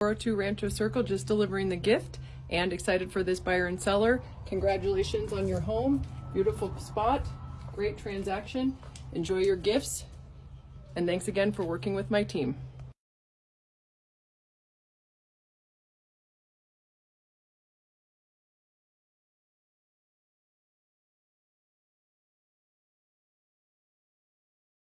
402 Rancho Circle, just delivering the gift and excited for this buyer and seller. Congratulations on your home. Beautiful spot, great transaction. Enjoy your gifts. And thanks again for working with my team.